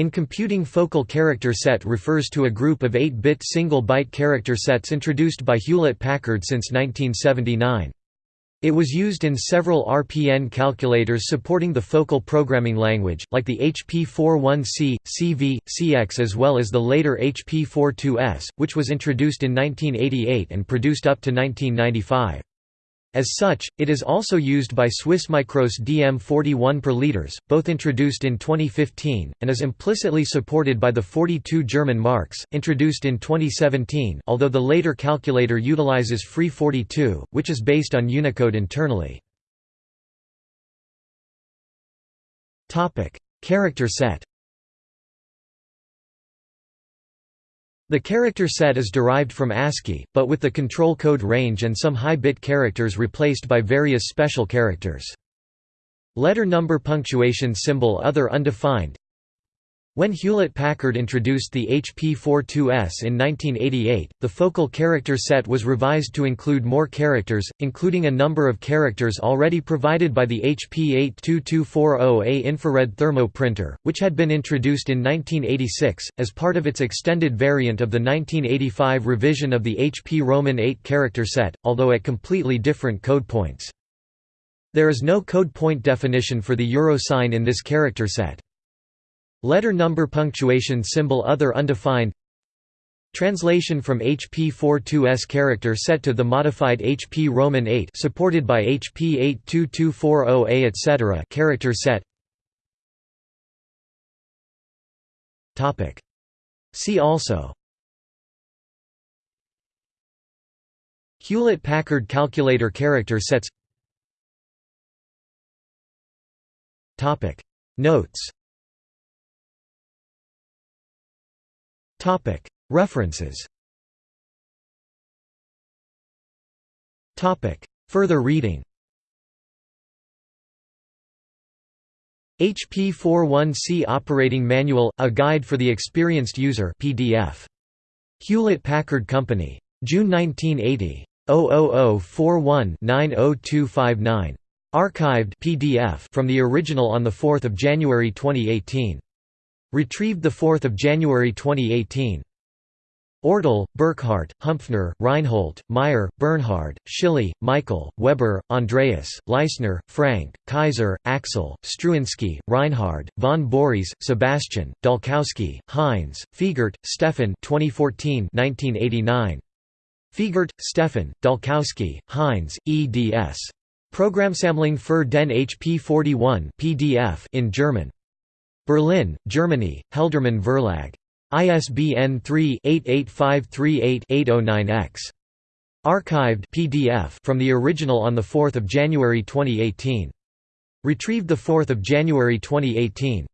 In computing focal character set refers to a group of 8-bit single-byte character sets introduced by Hewlett-Packard since 1979. It was used in several RPN calculators supporting the focal programming language, like the HP41C, CV, CX as well as the later HP42S, which was introduced in 1988 and produced up to 1995. As such, it is also used by SwissMicros' DM41 per liters, both introduced in 2015, and is implicitly supported by the 42 German marks, introduced in 2017 although the later calculator utilizes Free42, which is based on Unicode internally. Character set The character set is derived from ASCII, but with the control code range and some high-bit characters replaced by various special characters. Letter number punctuation symbol other undefined when Hewlett-Packard introduced the HP42S in 1988, the focal character set was revised to include more characters, including a number of characters already provided by the HP 82240A infrared thermo printer, which had been introduced in 1986, as part of its extended variant of the 1985 revision of the HP Roman 8 character set, although at completely different code points. There is no code point definition for the euro sign in this character set. Letter number punctuation symbol other undefined. Translation from HP42S character set to the modified HP Roman 8 supported by HP 82240A etc. character set. Topic. See also. Hewlett-Packard calculator character sets. Topic. Notes References Further reading HP41C Operating Manual – A Guide for the Experienced User PDF. Hewlett-Packard Company. June 1980. 00041-90259. Archived PDF from the original on 4 January 2018. Retrieved 4 January 2018. Ortel, Burkhardt, Humpfner, Reinhold, Meyer, Bernhard, Schilly, Michael, Weber, Andreas, Leisner, Frank, Kaiser, Axel, Struinsky, Reinhard, von Borries, Sebastian, Dalkowski, Heinz, Fiegert, Stefan 2014 1989. Fiegert, Stefan, Dalkowski, Heinz, eds. Programmsammlung für den HP41 PDF in German. Berlin, Germany, Heldermann Verlag. ISBN 3-88538-809-X. Archived PDF from the original on 4 January 2018. Retrieved 4 January 2018.